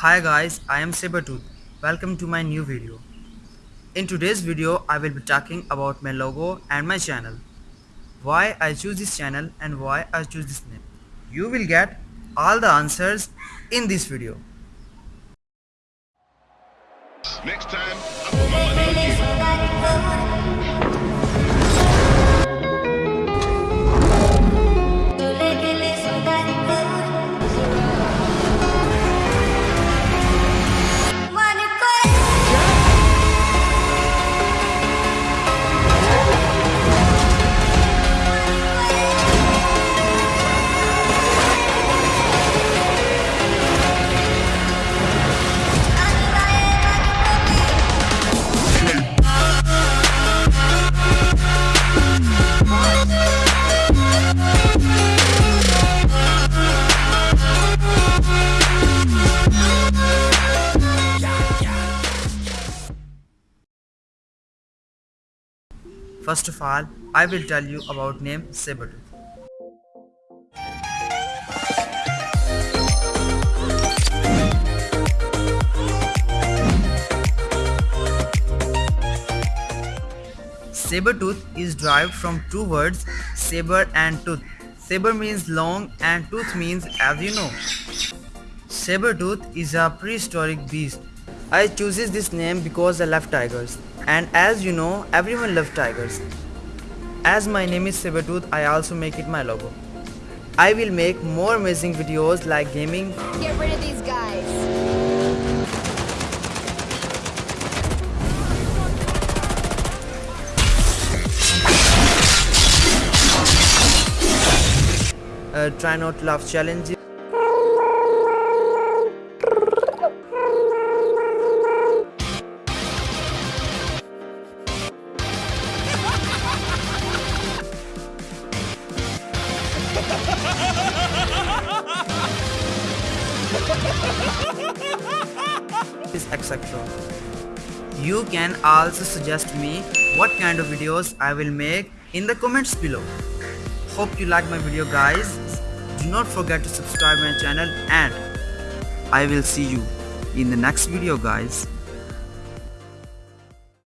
Hi guys, I am Sabertooth. Welcome to my new video. In today's video, I will be talking about my logo and my channel. Why I choose this channel and why I choose this name. You will get all the answers in this video. Next time, First of all, I will tell you about name Sabertooth. Sabertooth is derived from two words saber and tooth. Saber means long and tooth means as you know. Sabertooth is a prehistoric beast. I chooses this name because I love tigers and as you know everyone loves tigers. As my name is Sabertooth I also make it my logo. I will make more amazing videos like gaming, Get rid of these guys. uh, try not to laugh challenges. Etc. You can also suggest me what kind of videos I will make in the comments below. Hope you like my video guys. Do not forget to subscribe my channel and I will see you in the next video guys.